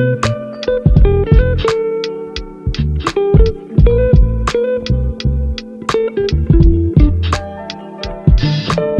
Thank you.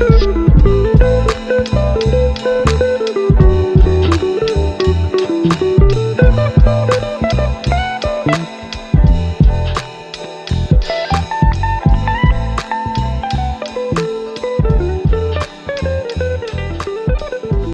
Woo!